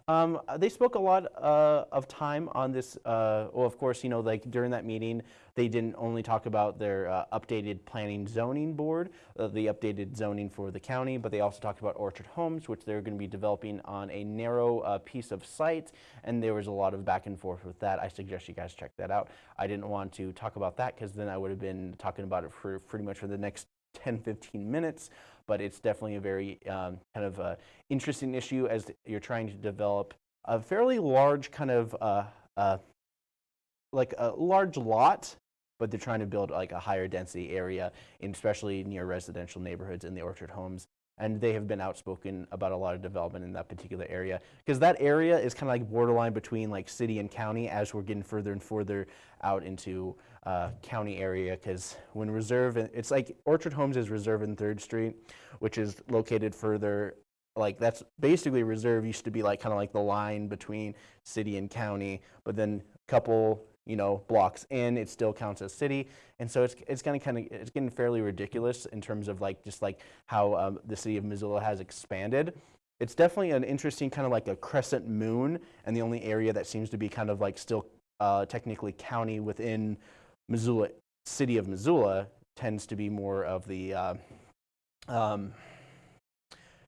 Um, they spoke a lot uh, of time on this. Uh, well, of course, you know, like during that meeting, they didn't only talk about their uh, updated planning zoning board, uh, the updated zoning for the county, but they also talked about Orchard Homes, which they're going to be developing on a narrow uh, piece of site. And there was a lot of back and forth with that. I suggest you guys check that out. I didn't want to talk about that because then I would have been talking about it for pretty much for the next 10, 15 minutes but it's definitely a very um, kind of uh, interesting issue as you're trying to develop a fairly large kind of uh, uh, like a large lot, but they're trying to build like a higher density area, especially near residential neighborhoods in the Orchard Homes. And they have been outspoken about a lot of development in that particular area because that area is kind of like borderline between like city and county as we're getting further and further out into uh, county area because when Reserve, it's like Orchard Homes is Reserve and Third Street, which is located further, like that's basically Reserve used to be like kind of like the line between city and county, but then a couple, you know, blocks in, it still counts as city. And so it's, it's gonna kind of, it's getting fairly ridiculous in terms of like, just like how um, the city of Missoula has expanded. It's definitely an interesting kind of like a crescent moon and the only area that seems to be kind of like still uh, technically county within Missoula, city of Missoula tends to be more of the uh, um,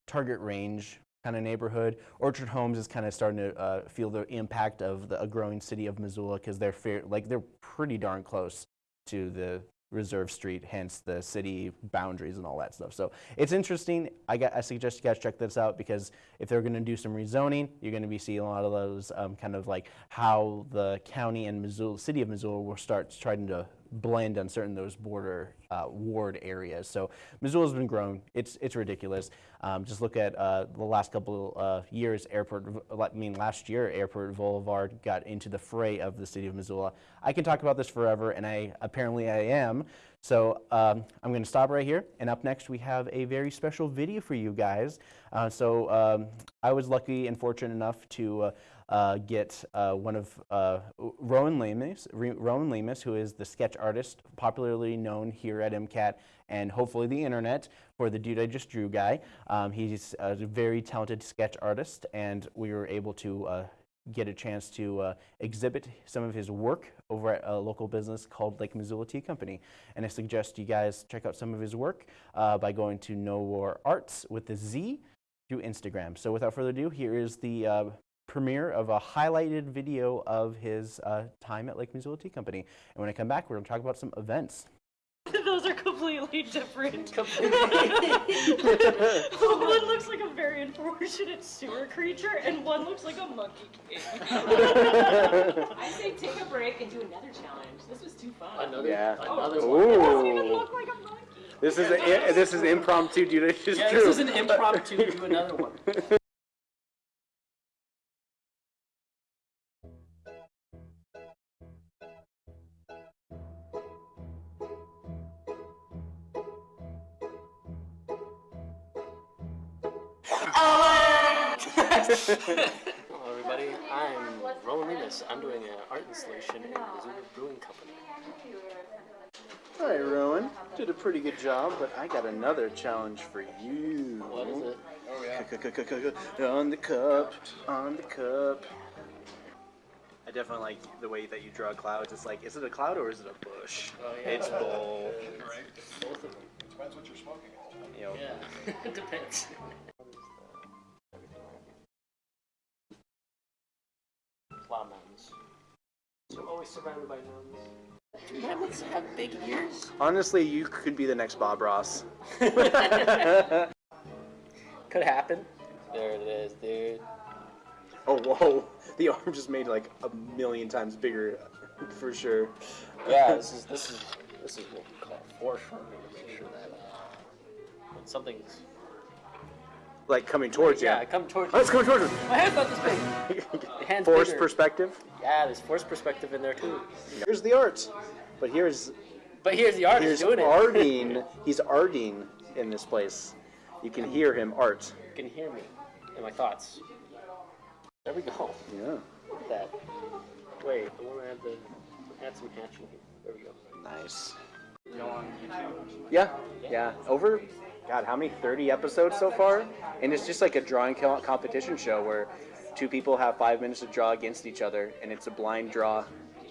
target range kind of neighborhood. Orchard Homes is kind of starting to uh, feel the impact of the a growing city of Missoula because they're fair, like they're pretty darn close to the Reserve Street, hence the city boundaries and all that stuff. So it's interesting. I, got, I suggest you guys check this out because if they're going to do some rezoning, you're going to be seeing a lot of those um, kind of like how the county and Missoula, city of Missoula will start trying to blend on certain those border uh, ward areas. So Missoula's been grown. It's it's ridiculous. Um, just look at uh, the last couple uh, years. Airport, I mean last year, Airport Boulevard got into the fray of the city of Missoula. I can talk about this forever, and I apparently I am. So um, I'm going to stop right here. And up next, we have a very special video for you guys. Uh, so um, I was lucky and fortunate enough to uh, uh, get uh, one of uh, Rowan Lemus, Rowan Lemus, who is the sketch artist, popularly known here at MCAT and hopefully the internet for the Dude I Just Drew guy. Um, he's a very talented sketch artist, and we were able to uh, get a chance to uh, exhibit some of his work over at a local business called Lake Missoula Tea Company. And I suggest you guys check out some of his work uh, by going to No War Arts with the Z through Instagram. So without further ado, here is the uh, premiere of a highlighted video of his uh, time at Lake Missoula Tea Company. And when I come back, we're going to talk about some events. Those are completely different. One looks like a very unfortunate sewer creature, and one looks like a monkey king. I say take a break and do another challenge. This was too fun. Another, Yeah. another It one. doesn't even look like a monkey. This is a, this is impromptu, dude. It's Yeah, true. this is an impromptu. Do another one. Hello, everybody. I'm Roland Remus. I'm doing an art installation in Missoula Brewing Company. All right, Rowan, did a pretty good job, but I got another challenge for you. What is it? Oh, on the cup, on the cup. I definitely like the way that you draw clouds. It's like, is it a cloud or is it a bush? Oh, yeah. It's both. Right. Both of them. Depends what you're smoking. You know, Yeah, it depends. Plow mountains. So always surrounded by mountains. Do mammoths have big ears? Honestly, you could be the next Bob Ross. Could happen. There it is, dude. Oh, whoa. The arm just made like a million times bigger, for sure. Yeah, this is this is this is what we call foreshortening to make sure that uh, when something's Like coming towards you. Yeah, come towards Oh, it's coming towards us. My hand's not this big. The hand's Forced bigger. perspective. Yeah, there's force perspective in there too. Here's the art, but here's But here's the artist here's doing it. arting. He's arting in this place. You can hear him art. You can hear me and my thoughts. There we go. Yeah. Look at that. Wait, I want to add the add some hatching here. There we go. Nice. Go on YouTube. Yeah, yeah. Over, God, how many? 30 episodes so far? And it's just like a drawing co- competition show where two people have five minutes to draw against each other, and it's a blind draw.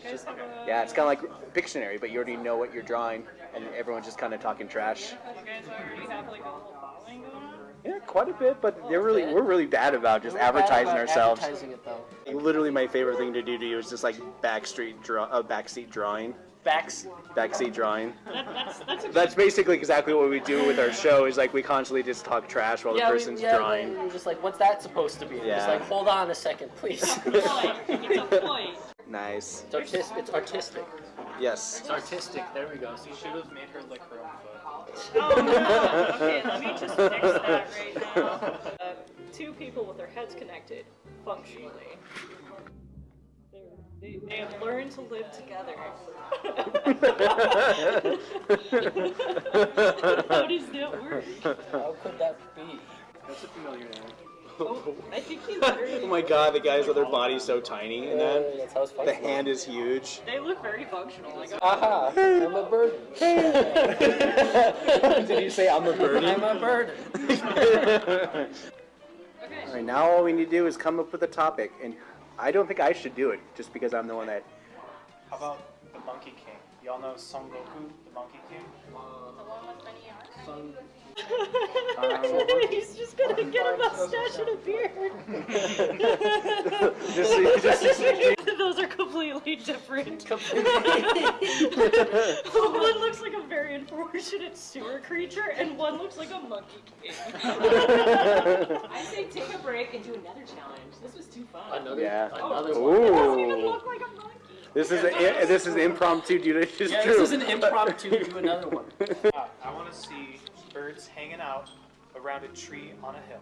Just- yeah, it's kind of like Pictionary, but you already know what you're drawing, and everyone's just kind of talking trash. You guys already have like a little following going on? Yeah, quite a bit, but they're really we're really bad about just We're advertising about ourselves. Advertising. Literally, my favorite thing to do to you is just like backstreet draw, uh, backseat drawing. Backs. Backseat drawing. That, that's that's a That's basically exactly what we do with our show. Is like we constantly just talk trash while yeah, the we- person's yeah, drawing. We're just like, what's that supposed to be? We're Just Yeah. like, hold on a second, please. it's a point. Nice. It's artistic. It's artistic. Yes. It's artistic. There we go. See, should have made her lick her own foot. Oh no! Okay, let me just fix that right now. Uh, two people with their heads connected, functionally. They're- They, they have learned to live together. How does that work? How could that be? That's a familiar name. Oh, I think he literally. Oh my god, the guys other their body's so tiny, and then that's the hand is huge. They look very functional. Like, Aha! I'm a burden. Did you say I'm a burden? I'm a burden. All right, now all we need to do is come up with a topic, and I don't think I should do it, just because I'm the one that. How about the Monkey King? Y'all know Son Goku, the Monkey King? He's just gonna get a mustache and a beard. Just, just, Those are completely different. one looks like a very unfortunate sewer creature, and one looks like a monkey king. I say take a break and do another challenge. This was too fun. Another, Yeah. another Ooh. one. It doesn't even look like a monkey. This is a, this is impromptu, dude. It's just Yeah, true. this is an impromptu. Do another one. Uh, I want to see birds hanging out around a tree on a hill.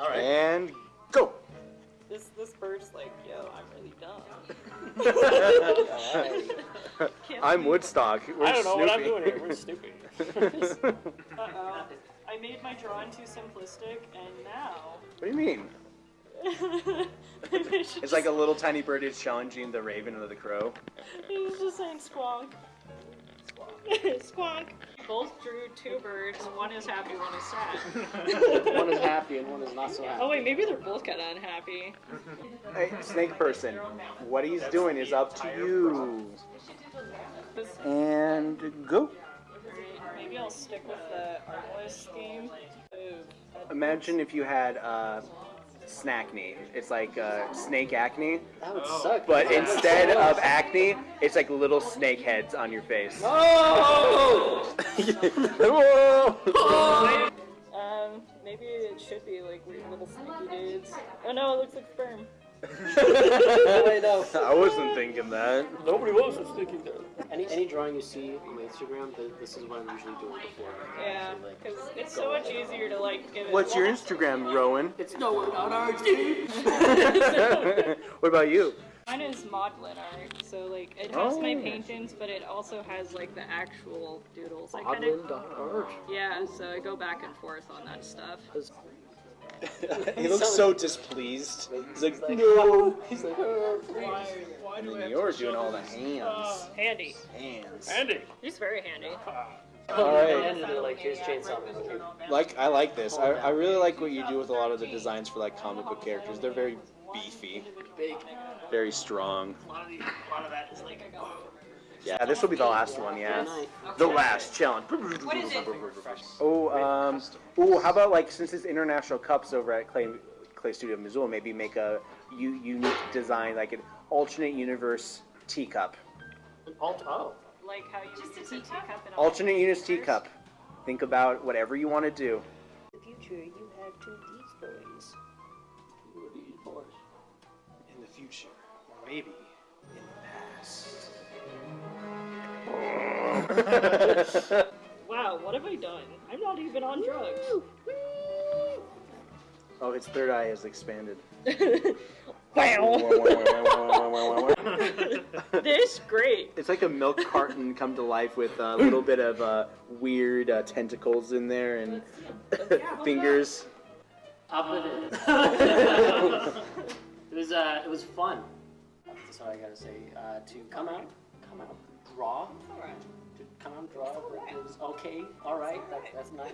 All right. And go. This this bird's like, yo, I'm really dumb. I'm Woodstock. We're I don't know what I'm doing here. We're stupid. Uh-oh. I made my drawing too simplistic, and now. What do you mean? Maybe I It's like a little tiny bird is challenging the raven or the crow. He's just saying squonk. Squonk. Both drew two birds. One is happy, one is sad. One is happy and one is not so happy. Oh wait, maybe they're both kind of unhappy. Hey, snake person, what he's doing is up to you. And go. Maybe I'll stick with the artless theme. Ooh, Imagine if you had uh, snackney. It's like uh, snake acne, That would suck. but That instead suck. of acne, it's like little snake heads on your face. Oh! Whoa! Um, maybe it should be like weird little sneaky dudes. Oh no, it looks like sperm. I know. I wasn't thinking that. Nobody else was thinking that. Any any drawing you see on my Instagram, th- this is what I'm usually doing before. Yeah, because it's so much easier to like give it. What's your Instagram, Rowan? It's nowhere not ours, dude. what about you? Mine is modeling art, so like it has my Oh. paintings, but it also has like the actual doodles. I kind of yeah, so I go back and forth on that stuff. he looks so displeased. He's like, like, no. He's like, oh, please. Why do I have You're doing all the hands. Uh, handy. Hands. Handy. He's very handy. All right. Like, here's Chainsaw Like I like this. I, I really like what you do with a lot of the designs for like comic book characters. They're very beefy, Big. very strong. A lot of, the, a lot of that is like Yeah, this will be the last one. Yeah, the last challenge. What is it? Oh, um, oh, how about like since it's international cups over at Clay Clay Studio in Missoula, maybe make a u- unique design like an alternate universe teacup. Alt- oh. like how you just use a teacup and Alternate universe teacup. Think about whatever you want to do. In the future, you have two of these boys. Two of these boys. In the future, or maybe Wow, wow, what have I done? I'm not even on drugs. Oh, his third eye has expanded. this great. It's like a milk carton come to life with a little bit of uh, weird uh, tentacles in there and fingers. Up with it. it was uh, it was fun. That's all I gotta say. Uh, to come out, come out, draw. All right. To come out, draw. It was okay. All right. That, that's nice.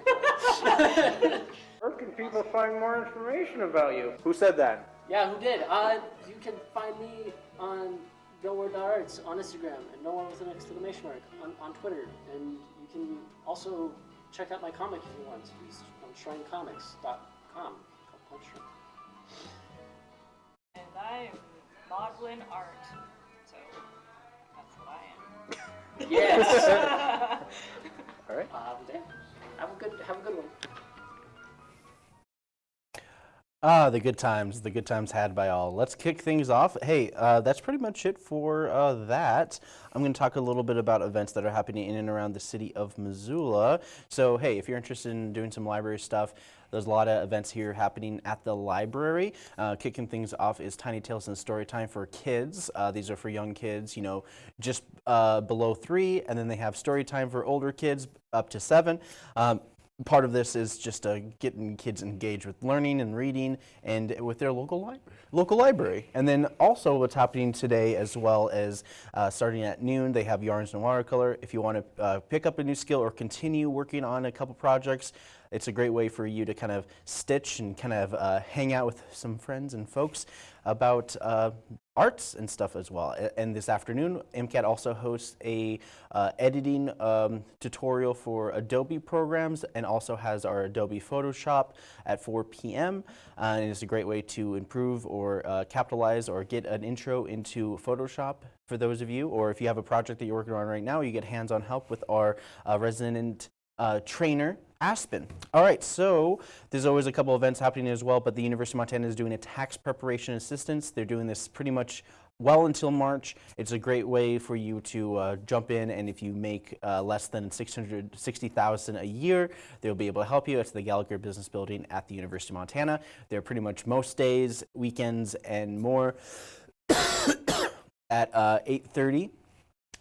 Where can people find more information about you? Who said that? yeah, who did? Uh, you can find me on nowhere.arts on Instagram and nowhere with an exclamation mark on, on Twitter. And you can also check out my comic if you want. It's on shrinecomics.com called Punch Shrine. And I am Maudlin art. Yes. All right. Um, yeah. Have a good have a good one. Ah, the good times, the good times had by all. Let's kick things off. Hey, uh, that's pretty much it for uh, that. I'm going to talk a little bit about events that are happening in and around the city of Missoula. So, hey, if you're interested in doing some library stuff, there's a lot of events here happening at the library. Uh, kicking things off is Tiny Tales and Story Time for kids. Uh, these are for young kids, you know, just uh, below three, and then they have Story Time for older kids up to seven. Um, part of this is just uh, getting kids engaged with learning and reading and with their local li local library. And then also what's happening today as well as uh, starting at noon, they have yarns and watercolor. If you want to uh, pick up a new skill or continue working on a couple projects, it's a great way for you to kind of stitch and kind of uh, hang out with some friends and folks about uh, arts and stuff as well. And this afternoon, MCAT also hosts a uh, editing um, tutorial for Adobe programs and also has our Adobe Photoshop at 4 p.m. Uh, and it's a great way to improve or uh, capitalize or get an intro into Photoshop for those of you, or if you have a project that you're working on right now, you get hands-on help with our uh, resident uh, trainer, Aspen. All right, so there's always a couple events happening as well, but the University of Montana is doing a tax preparation assistance. They're doing this pretty much well until March. It's a great way for you to uh, jump in, and if you make uh, less than 660,000 a year, they'll be able to help you. It's the Gallagher Business Building at the University of Montana. They're pretty much most days, weekends, and more at uh, 8:30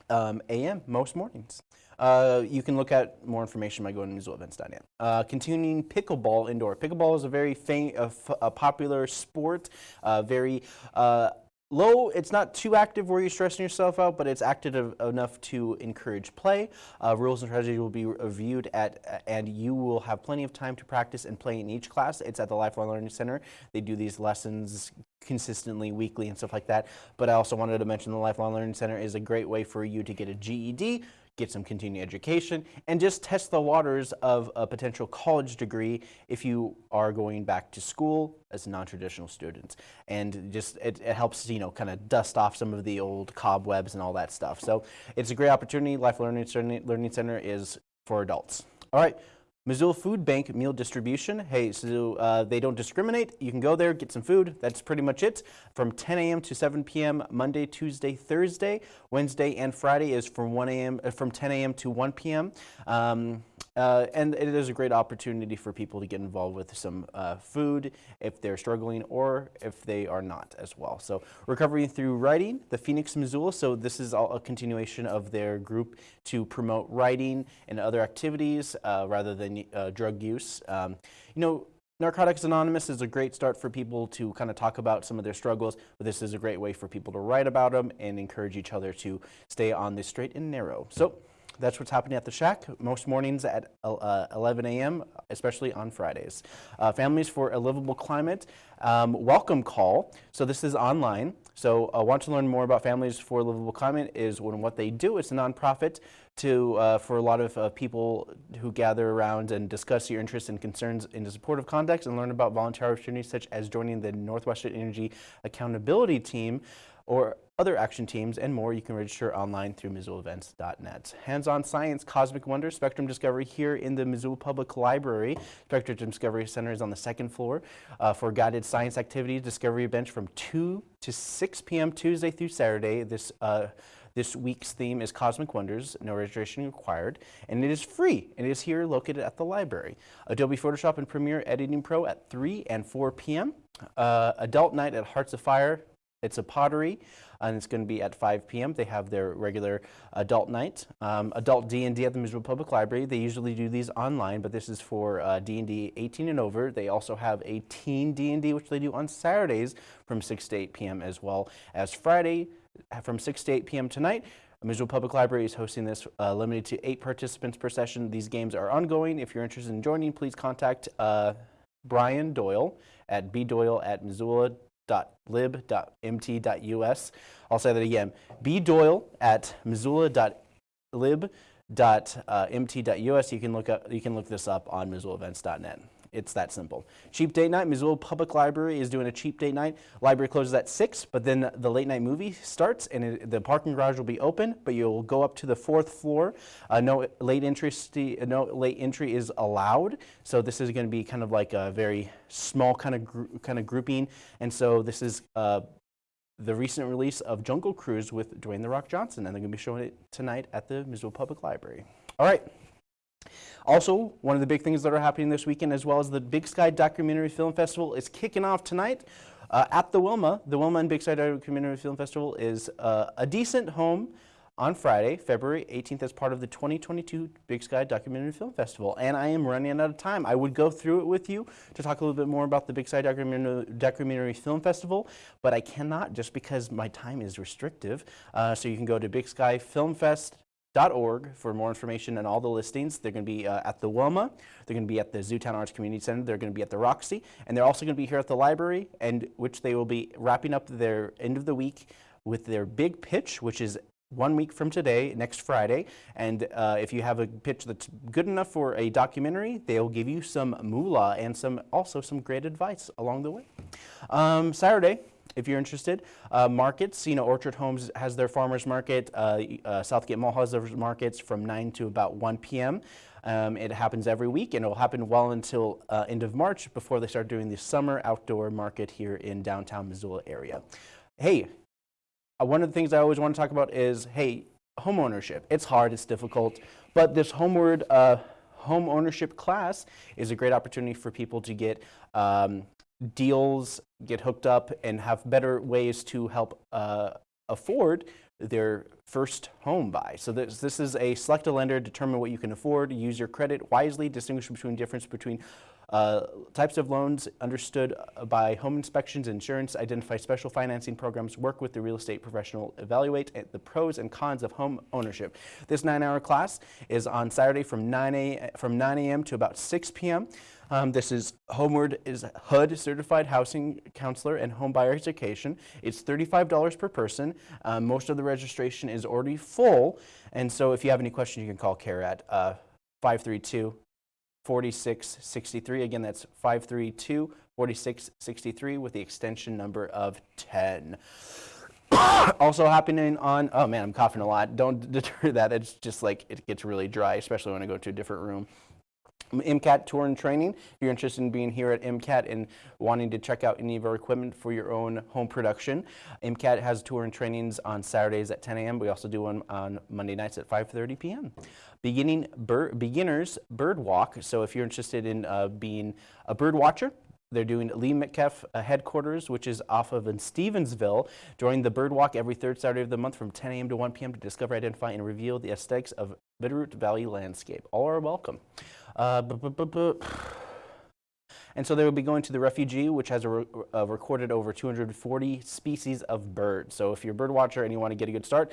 um, a.m. most mornings. Uh, you can look at more information by going to MissoulaEvents.net. Uh, continuing pickleball indoor. Pickleball is a very a a popular sport, uh, very uh, low. It's not too active where you're stressing yourself out, but it's active enough to encourage play. Uh, rules and strategies will be reviewed at, and you will have plenty of time to practice and play in each class. It's at the Lifelong Learning Center. They do these lessons consistently, weekly, and stuff like that. But I also wanted to mention the Lifelong Learning Center is a great way for you to get a GED get some continuing education, and just test the waters of a potential college degree if you are going back to school as non-traditional students. And just it, it helps you know kind of dust off some of the old cobwebs and all that stuff. So it's a great opportunity. Life Learning Center, Learning Center is for adults. All right. Missoula Food Bank meal distribution. Hey, so uh, they don't discriminate. You can go there, get some food. That's pretty much it. From 10 a.m. to 7 p.m. Monday, Tuesday, Thursday. Wednesday and Friday is from 1 a.m. Uh, from 10 a.m. to 1 p.m. Um, uh, and it is a great opportunity for people to get involved with some uh, food if they're struggling or if they are not as well. So recovery through writing, the Phoenix Missoula. So this is all a continuation of their group to promote writing and other activities uh, rather than uh, drug use. Um, you know, Narcotics Anonymous is a great start for people to kind of talk about some of their struggles, but this is a great way for people to write about them and encourage each other to stay on the straight and narrow. So that's what's happening at the Shack most mornings at uh, 11 a.m., especially on Fridays. Uh, Families for a Livable Climate um, welcome call. So this is online. So uh, want to learn more about Families for a Livable Climate is when what they do. It's a nonprofit to uh, for a lot of uh, people who gather around and discuss your interests and concerns in a supportive context and learn about volunteer opportunities such as joining the Northwestern Energy Accountability Team or other action teams and more, you can register online through MissoulaEvents.net. Hands-on science, cosmic wonder, spectrum discovery here in the Missoula Public Library. Spectrum Discovery Center is on the second floor uh, for guided science activities. Discovery bench from 2 to 6 p.m. Tuesday through Saturday. This uh, This week's theme is Cosmic Wonders, no registration required, and it is free. And it is here located at the library. Adobe Photoshop and Premiere Editing Pro at 3 and 4 p.m. Uh, adult night at Hearts of Fire. It's a pottery, and it's going to be at 5 p.m. They have their regular adult night. Um, adult D&D at the Missoula Public Library. They usually do these online, but this is for uh, D&D 18 and over. They also have a teen D&D, which they do on Saturdays from 6 to 8 p.m. as well as Friday uh, from 6 to 8 p.m. tonight. Missoula Public Library is hosting this uh, limited to eight participants per session. These games are ongoing. If you're interested in joining, please contact uh, Brian Doyle at bdoyle at missoula.lib.mt.us. I'll say that again, bdoyle at missoula.lib.mt.us. Uh, you can look up, you can look this up on missoulaevents.net. It's that simple. Cheap date night. Missoula Public Library is doing a cheap date night. Library closes at 6, but then the late night movie starts and it, the parking garage will be open, but you'll go up to the fourth floor. Uh, no, late entry no late entry is allowed. So this is going to be kind of like a very small kind of, kind of grouping. And so this is uh, the recent release of Jungle Cruise with Dwayne The Rock Johnson, and they're going to be showing it tonight at the Missoula Public Library. All right. Also, one of the big things that are happening this weekend, as well as the Big Sky Documentary Film Festival, is kicking off tonight uh, at the Wilma. The Wilma and Big Sky Documentary Film Festival is uh, a decent home on Friday, February 18th, as part of the 2022 Big Sky Documentary Film Festival. And I am running out of time. I would go through it with you to talk a little bit more about the Big Sky Documentary, Film Festival, but I cannot just because my time is restrictive. Uh, so you can go to Big Sky Film Fest org for more information and all the listings. They're going to be uh, at the Wilma, they're going to be at the Zootown Arts Community Center, they're going to be at the Roxy, and they're also going to be here at the library, and which they will be wrapping up their end of the week with their big pitch, which is one week from today, next Friday. And uh, if you have a pitch that's good enough for a documentary, they'll give you some moolah and some also some great advice along the way. Um, Saturday, if you're interested. Uh, markets, you know, Orchard Homes has their farmers market. Uh, uh, Southgate Mall has their markets from 9 to about 1 p.m. Um, it happens every week and it will happen well until uh, end of March before they start doing the summer outdoor market here in downtown Missoula area. Hey, uh, one of the things I always want to talk about is, hey, home ownership. It's hard, it's difficult, but this Homeword uh, home ownership class is a great opportunity for people to get um, deals, get hooked up, and have better ways to help uh, afford their first home buy. So this, this is a select a lender, determine what you can afford, use your credit wisely, distinguish between difference between uh, types of loans understood by home inspections, insurance, identify special financing programs, work with the real estate professional, evaluate the pros and cons of home ownership. This nine-hour class is on Saturday from 9 a, from 9 a.m. to about 6 p.m. Um, this is Homeword is HUD certified housing counselor and home buyer education. It's $35 per person. Um, most of the registration is already full. And so if you have any questions, you can call CARE at uh, 532 4663. Again, that's 532 4663 with the extension number of 10. also happening on, oh man, I'm coughing a lot. Don't deter that. It's just like it gets really dry, especially when I go to a different room. MCAT Tour and Training. If you're interested in being here at MCAT and wanting to check out any of our equipment for your own home production, MCAT has tour and trainings on Saturdays at 10 a.m. We also do one on Monday nights at 5.30 p.m. Beginning bir beginners bird walk. So if you're interested in uh, being a bird watcher, they're doing Lee Metcalf uh, headquarters, which is off of in Stevensville. Join the bird walk every third Saturday of the month from 10 a.m. to 1 p.m. to discover, identify, and reveal the aesthetics of Bitterroot Valley landscape. All are welcome. Uh, and so they will be going to the refugee, which has re a recorded over 240 species of birds. So if you're a bird watcher and you want to get a good start,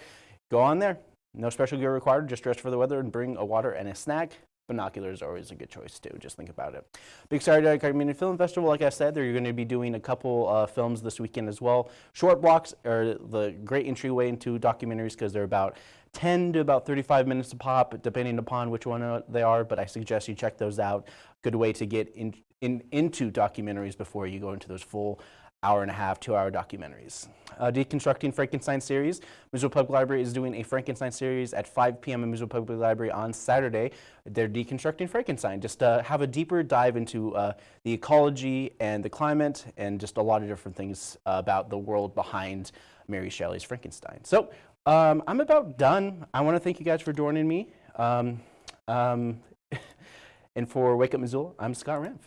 go on there. No special gear required, just dress for the weather and bring a water and a snack. Binoculars are always a good choice too, just think about it. Big Saturday Community Film Festival, like I said, they're going to be doing a couple uh, films this weekend as well. Short blocks are the great entryway into documentaries because they're about 10 to about 35 minutes a pop, depending upon which one uh, they are, but I suggest you check those out. Good way to get in, in, into documentaries before you go into those full hour and a half, two hour documentaries. Uh, Deconstructing Frankenstein series. Missoula Public Library is doing a Frankenstein series at 5 p.m. in Missoula Public Library on Saturday. They're deconstructing Frankenstein. Just uh, have a deeper dive into uh, the ecology and the climate and just a lot of different things about the world behind Mary Shelley's Frankenstein. So Um, I'm about done. I want to thank you guys for joining me. Um, um, and for Wake Up Missoula, I'm Scott Ramp.